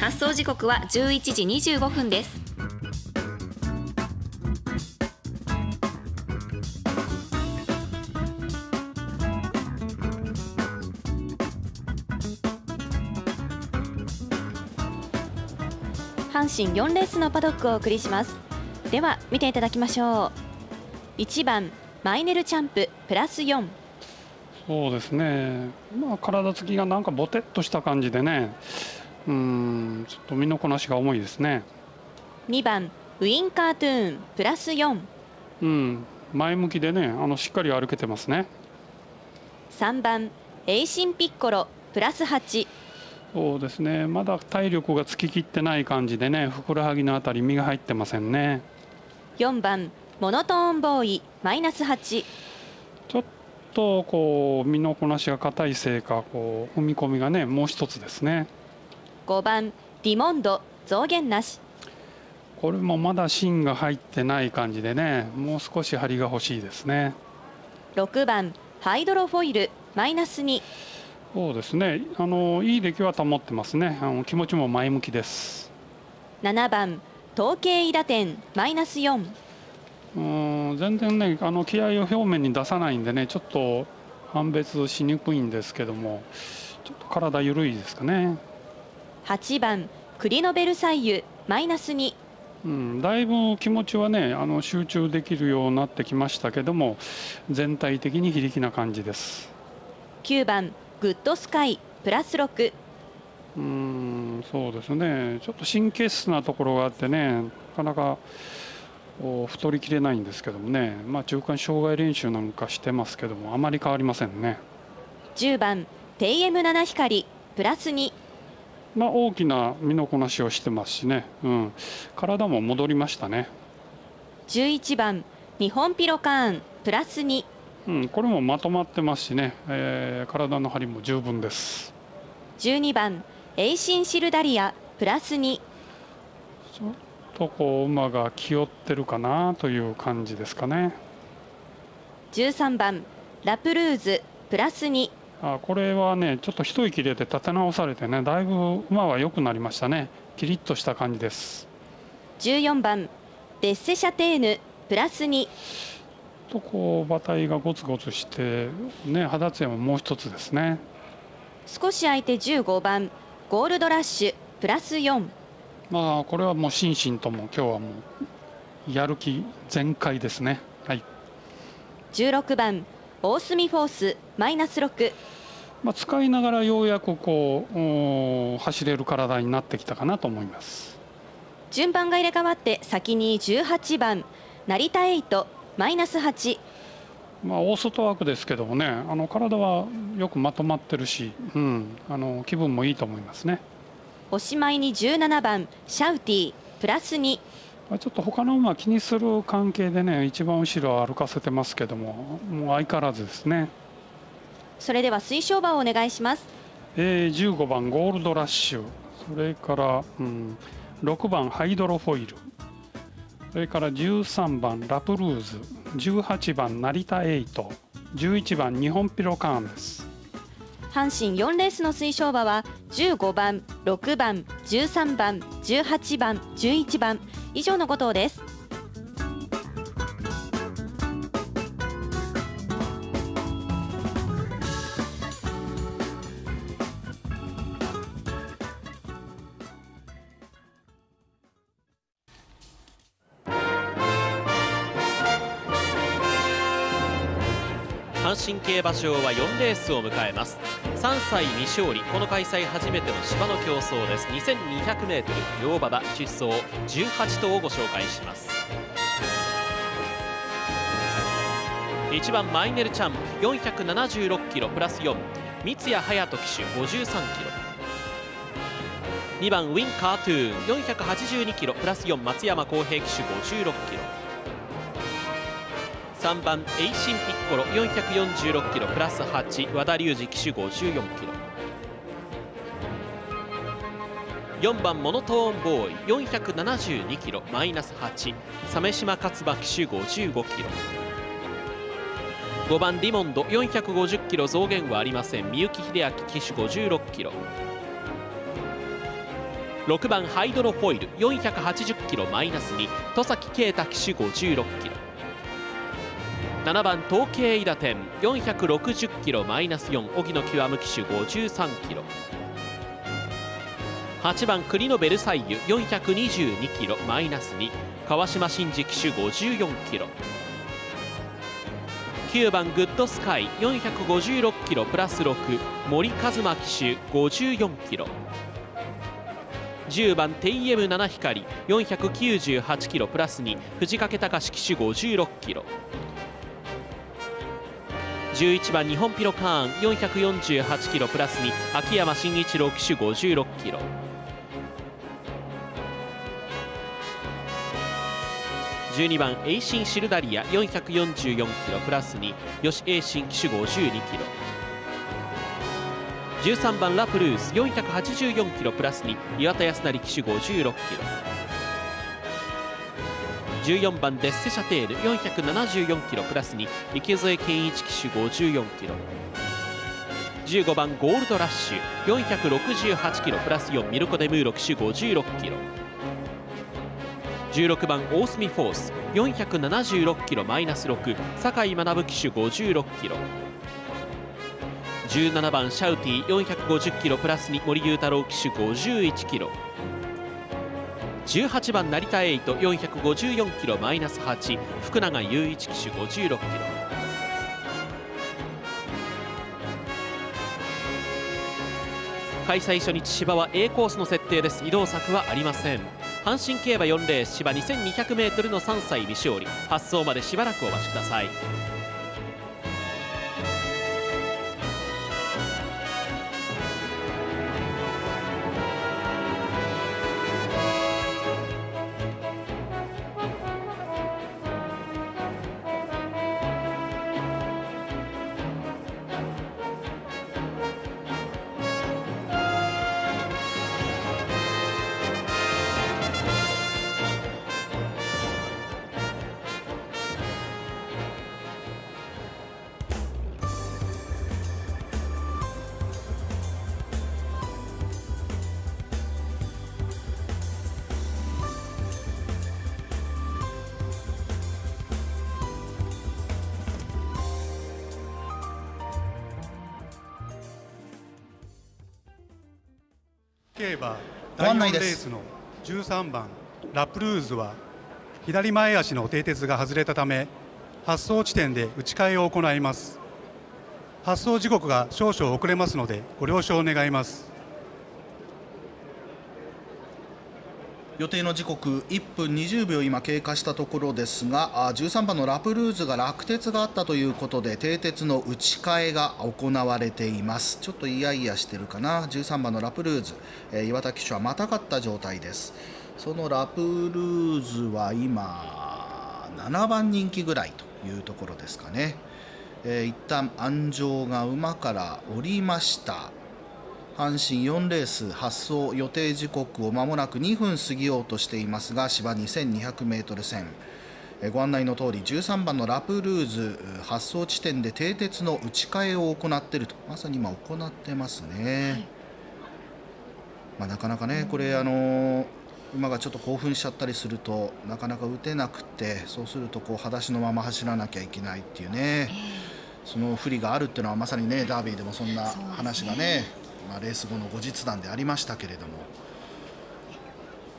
発送時刻は11時25分です。阪神4レースのパドックをお送りします。では見ていただきましょう。1番マイネルチャンププラス4そうですね、まあ、体つきがなんかぼてっとした感じでね、うんちょっと身のこなしが重いですね。2番ウインカートゥーンプラス4うん、前向きでね、あのしっかり歩けてますね。3番エイシンピッコロプラス8そうですね、まだ体力がつききってない感じでね、ふくらはぎのあたり、身が入ってませんね。4番モノトーンボーイマイナス8ちょっとこう身のこなしが硬いせいか、こう踏み込みがね、もう一つですね。5番ディモンド増減なしこれもまだ芯が入ってない感じでね、もう少し張りが欲しいですね。6番ハイドロフォイルマイナス2そうですね、あのいい出来は保ってますね。あの気持ちも前向きです。7番統計イ打点マイナス4うーん全然ねあの気合を表面に出さないんでねちょっと判別しにくいんですけどもちょっと体緩いですかね、8番クリノベルサイユマイナス2うん、だいぶ気持ちはねあの集中できるようになってきましたけども全体的に非力な感じです。9番グッドスカイプラス6うーんそうですね。ちょっと神経質なところがあってねなかなか太りきれないんですけどもね、まあ、中間障害練習なんかしてますけどもあまり変わりませんね。10番 TM7 光プラス2まあ、大きな身のこなしをしてますしね、うん、体も戻りましたね、11番日本ピロカーンプラス2うん、これもまとまってますしね、えー体の張りも十分です。12番エイシンシルダリアプラス2ちょっとこう馬が気負ってるかなという感じですかね。13番ラプルーズプラス2あこれはねちょっと一息入れて立て直されてねだいぶ馬は良くなりましたね。キリッとした感じです。14番デッセシャテーヌプラス2ちょっとこう馬体がゴツゴツしてね肌つやももう一つですね。少し空いて15番ゴールドラッシュプラス4まあこれはもう心身とも今日はもうやる気全開ですね。はい。16番オースミフォースマイナス6まあ使いながらようやくこう走れる体になってきたかなと思います。順番が入れ替わって先に18番成田エイトマイナス8まあ大外枠ですけどもね、あの体はよくまとまってるし、うん、あの気分もいいと思いますね。おしまいに17番シャウティプラス2まあちょっと他の馬気にする関係でね、一番後ろを歩かせてますけども、もう相変わらずですね。それでは推奨馬をお願いします。えー、15番ゴールドラッシュ。それから、うん、6番ハイドロフォイル。それから13番ラプルーズ。18番成田エイト。11番日本ピロカーンです阪神4レースの推奨馬は15番6番13番18番11番。以上の5頭です。阪神競馬場は4レースを迎えます。3歳未勝利この開催初めての芝の競争です。2200m 両馬場出走18頭をご紹介します。1番マイネルチャンプ476キロプラス4三谷隼人騎手53キロ。2番ウィンカートゥーン482キロプラス4松山康平騎手56キロ。3番エイシンピッコロ446キロプラス8和田龍二騎手54キロ。4番モノトーンボーイ472キロマイナス8鮫島勝馬騎手55キロ。5番ディモンド450キロ増減はありません。三幸秀明騎手56キロ。6番ハイドロフォイル480キロマイナス2戸崎啓太騎手56キロ。7番統計伊田店460キロマイナス4荻野極騎手53キロ。8番栗のベルサイユ422キロマイナス2川島真司騎手54キロ。9番グッドスカイ456キロプラス6森一馬騎手54キロ。10番テイエム七光498キロプラス2藤掛隆騎手56キロ。11番ニホンピロカーン448キロプラス2秋山真一郎騎手56キロ。12番エイシンシルダリア444キロプラス2吉エイシン騎手52キロ。13番ラプルース484キロプラス2岩田康成騎手56キロ。14番デッセシャテール474キロプラス2池添健一騎手54キロ。15番ゴールドラッシュ468キロプラス4ミルコ・デムーロ騎手56キロ。16番大隅フォース476キロマイナス6酒井学騎手56キロ。17番シャウティ450キロプラス2森裕太郎騎手51キロ。18番成田エイト454キロマイナス8福永雄一騎手56キロ。開催初日芝は A コースの設定です。移動策はありません。阪神競馬4レース芝 2200m の3歳未勝利発送までしばらくお待ちください。競馬ご第4案内です。レースの13番ラプルーズは左前足の蹄鉄が外れたため発送地点で打ち替えを行います。発送時刻が少々遅れますのでご了承願います予定の時刻1分20秒今経過したところですが13番のラプルーズが落鉄があったということで蹄鉄の打ち替えが行われています。ちょっとイヤイヤしてるかな。13番のラプルーズ、え岩田騎手はまたがった状態です。そのラプルーズは今7番人気ぐらいというところですかね、えー一旦安城が馬から降りました。阪神4レース発送予定時刻を間もなく2分過ぎようとしていますが芝 2200m 線えーご案内の通り13番のラプルーズ発送地点で蹄鉄の打ち替えを行っていると。まさに今行ってますね、まあ、なかなかねこれあのー馬がちょっと興奮しちゃったりするとなかなか打てなくてそうするとこう裸足のまま走らなきゃいけないっていうね、その不利があるっていうのはまさにねダービーでもそんな話がねまあ、レース後の後日談でありましたけれども、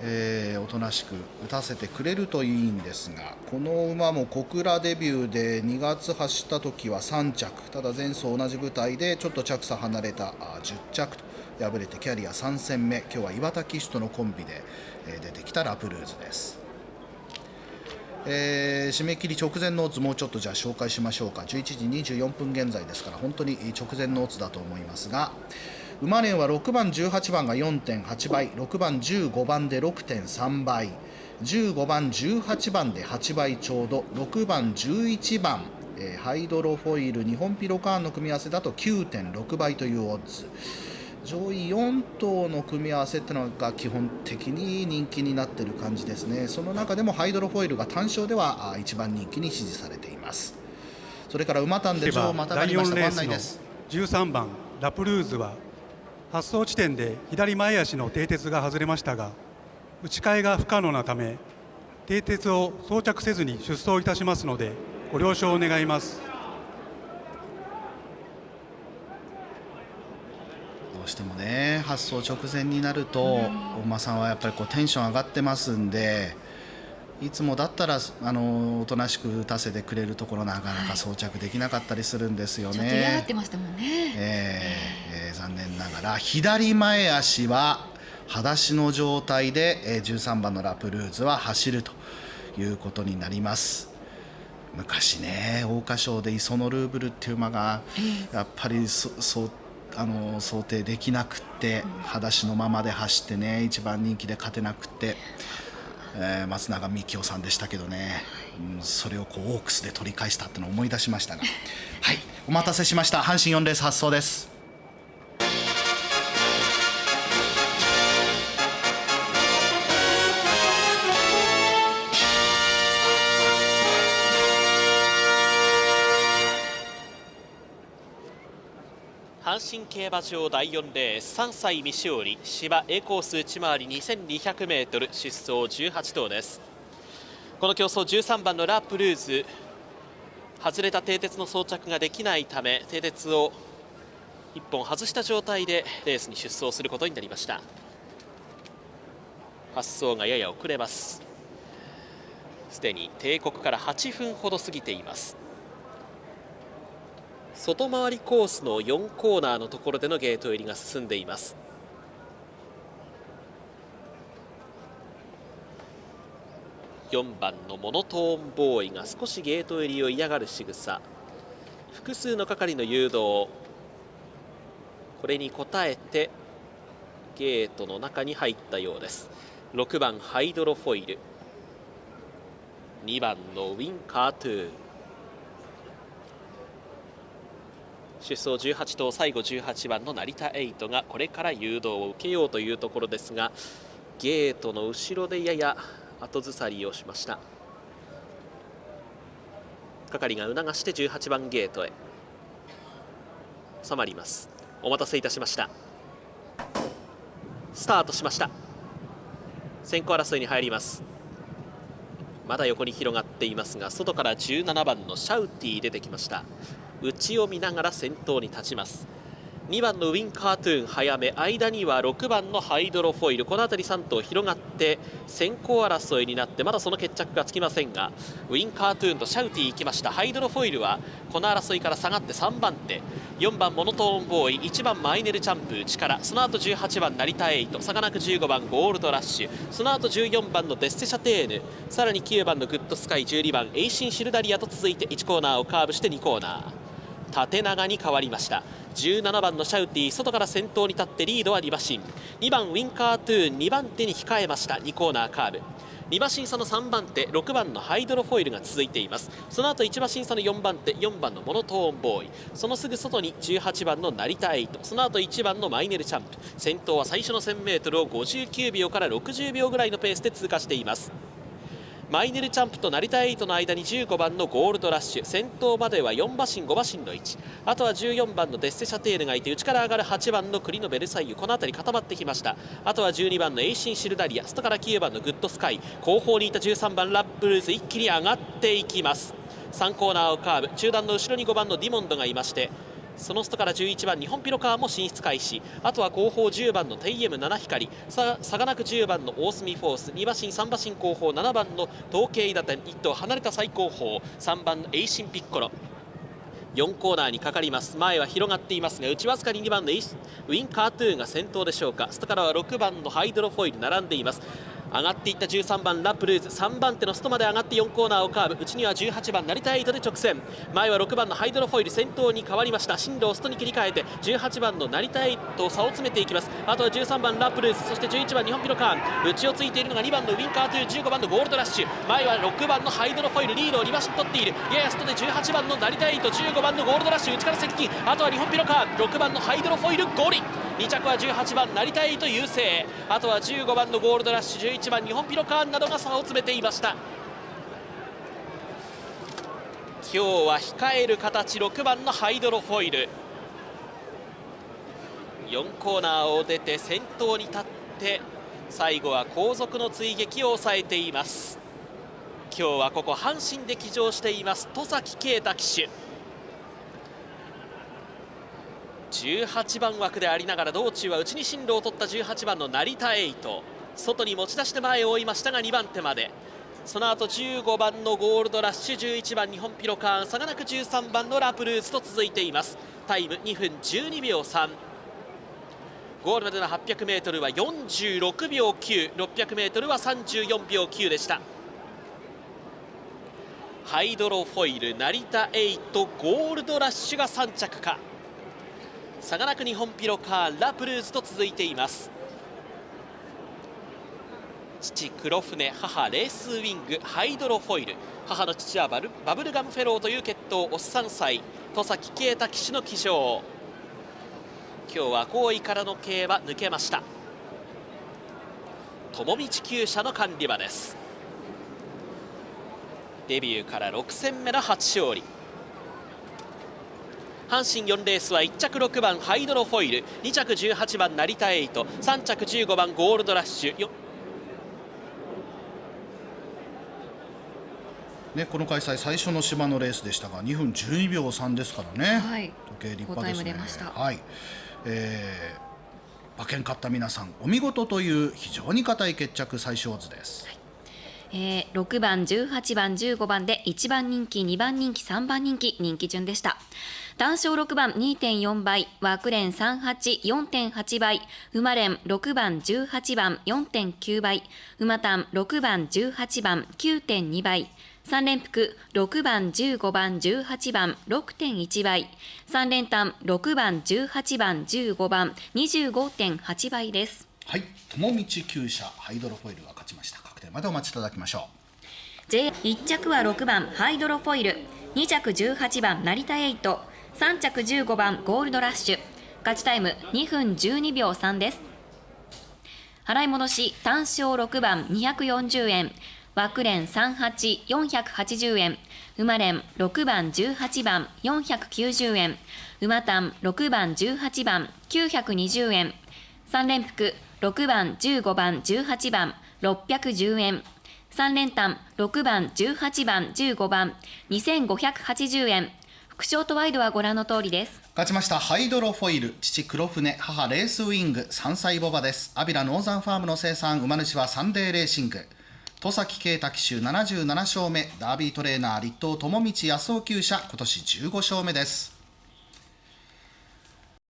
えーおとなしく打たせてくれるといいんですがこの馬も小倉デビューで2月走った時は3着ただ前走同じ舞台でちょっと着差離れたあ10着と敗れてキャリア3戦目今日は岩田騎手とのコンビで、え出てきたラプルーズです。えー締め切り直前のオッズもうちょっとじゃあ紹介しましょうか11時24分現在ですから本当に直前のオッズだと思いますが馬連は6番18番が4.8倍6番15番で6.3倍15番18番で8倍ちょうど6番11番、えーハイドロフォイル日本ピロカーンの組み合わせだと9.6倍というオッズ上位4頭の組み合わせってのが基本的に人気になっている感じですね。その中でもハイドロフォイルが単勝ではあ一番人気に支持されています。それから馬単で競馬女王またが第4りました。ごレースの案内です13番ラプルーズは発走地点で左前足の蹄鉄が外れましたが打ち替えが不可能なため蹄鉄を装着せずに出走いたしますのでご了承願います。どうしてもね発送直前になるとお馬さんはやっぱりこうテンション上がってますんでいつもだったらあのおとなしく打たせてくれるところなかなか装着できなかったりするんですよね。ちょっと嫌がってましたもんね。えーえー残念ながら。左前足は裸足の状態で、えー13番のラプルーズは走るということになります。昔ね桜花賞でイソノルーブルっていう馬がやっぱりそそうあの想定できなくって裸足のままで走ってね一番人気で勝てなくって、えー松永幹夫さんでしたけどね、うんそれをこうオークスで取り返したってのを思い出しましたが。はい。お待たせしました。阪神4レース発走です競馬場第4レース3歳未勝利芝 A コース内回り 2200m 出走18頭です。この競争13番のラ・プルーズ外れた蹄鉄の装着ができないため蹄鉄を1本外した状態でレースに出走することになりました。発走がやや遅れます。すでに帝国から8分ほど過ぎています。外回りコースの4コーナーのところでのゲート入りが進んでいます。4番のモノトーンボーイが少しゲート入りを嫌がる仕草。複数の係の誘導これに応えてゲートの中に入ったようです。6番ハイドロフォイル。2番のウィンカートゥー。出走18頭最後18番の成田エイトがこれから誘導を受けようというところですがゲートの後ろでやや後ずさりをしました。係が促して18番ゲートへ。収まります。お待たせいたしました。スタートしました。先行争いに入ります。まだ横に広がっていますが外から17番のシャウティ出てきました。内を見ながら先頭に立ちます。2番のウィンカートゥーン早め間には6番のハイドロフォイル。この辺り3頭広がって先行争いになってまだその決着がつきませんがウィンカートゥーンとシャウティ行きました。ハイドロフォイルはこの争いから下がって3番手。4番モノトーンボーイ。1番マイネルチャンプ内からその後18番ナリタエイト。差がなく15番ゴールドラッシュ。その後14番のデッセシャテーヌ。さらに9番のグッドスカイ。12番エイシンシルダリアと続いて1コーナーをカーブして2コーナー。縦長に変わりました。17番のシャウティ外から先頭に立ってリードは2馬身。2番ウィンカートゥーン2番手に控えました2コーナーカーブ。2馬身差の3番手6番のハイドロフォイルが続いています。その後1馬身差の4番手4番のモノトーンボーイ。そのすぐ外に18番のナリタエイト。その後1番のマイネルチャンプ。先頭は最初の 1000m を59秒から60秒ぐらいのペースで通過しています。マイネルチャンプと成田エイトの間に15番のゴールドラッシュ。先頭までは4馬身5馬身の位置。あとは14番のデッセシャテールがいて内から上がる8番の栗のベルサイユ。この辺り固まってきました。あとは12番のエイシンシルダリア。外から9番のグッドスカイ。後方にいた13番ラッブルーズ一気に上がっていきます。3コーナーをカーブ。中段の後ろに5番のディモンドがいましてその外から11番日本ピロカーも進出開始。あとは後方10番のテイエム七光ささがなく10番の大隅フォース。2馬身3馬身後方7番の統計打点1頭離れた最後方。3番のエイシンピッコロ。4コーナーにかかります。前は広がっていますが内わずかに2番のウィンカートゥーンが先頭でしょうか。外からは6番のハイドロフォイル並んでいます。上がっていった13番ラプルーズ。3番手の外まで上がって4コーナーをカーブ。内には18番成田エイトで直線。前は6番のハイドロフォイル。先頭に変わりました。進路を外に切り替えて18番の成田エイト差を詰めていきます。あとは13番ラプルーズ。そして11番ニホンピロカーン。内をついているのが2番のウィンカーという15番のゴールドラッシュ。前は6番のハイドロフォイル。リードを2馬身取っている。やや外で18番の成田エイト15番のゴールドラッシュ。内から接近。あとはニホンピロカーン。6番のハイドロフォイルゴール。2着は18番成田エイト優勢。あとは15番のゴールドラッシュ11番ニホンピロカーンなどが差を詰めていました。今日は控える形6番のハイドロフォイル。4コーナーを出て先頭に立って最後は後続の追撃を抑えています。今日はここ阪神で騎乗しています戸崎圭太騎手。18番枠でありながら道中は内に進路を取った18番の成田エイト。外に持ち出して前を追いましたが2番手まで。その後15番のゴールドラッシュ11番ニホンピロカーン差がなく13番のラプルーズと続いています。タイム2分12秒3ゴールまでの 800m は46秒 9600m は34秒9でした。ハイドロフォイル成田エイトゴールドラッシュが3着か。差がなく日本ピロカーラプルーズと続いています。父黒船母レースウィングハイドロフォイル。母の父はバルバブルガムフェローという血統おっさん歳戸崎啓太騎手の騎乗。今日は後位からの競馬抜けました。友道厩舎の管理馬です。デビューから6戦目の初勝利。阪神4レースは1着6番ハイドロフォイル2着18番成田エイト3着15番ゴールドラッシュ。ね、この開催最初の芝のレースでしたが2分12秒3ですからね、はい。時計立派ですね。はい。えー、馬券買った皆さんお見事という非常に硬い決着最小図です、えー、6番、18番、15番で1番人気、2番人気、3番人気、人気順でした。単勝6番2.4倍、枠連38、4.8倍、馬連6番、18番4.9倍、馬単6番、18番9.2倍、3連複6番、15番、18番6.1倍、3連単6番、18番、15番25.8倍です。はい友道厩舎ハイドロフォイルが勝ちました。確定までお待ちいただきましょ J1 着は6番ハイドロフォイル。2着18番成田エイト3着15番ゴールドラッシュ。勝ちタイム2分12秒3です。払い戻し単勝6番240円。枠連38480円。馬連6番18番490円。馬単6番18番920円。3連複6番15番18番610円。3連単6番18番15番2580円。副賞とワイドはご覧の通りです。勝ちましたハイドロフォイル父黒船母レースウィング3歳ボバです。アビラノーザンファームの生産馬主はサンデーレーシング。戸崎啓太騎手77勝目。ダービートレーナー立東智道康夫厩舎今年15勝目です。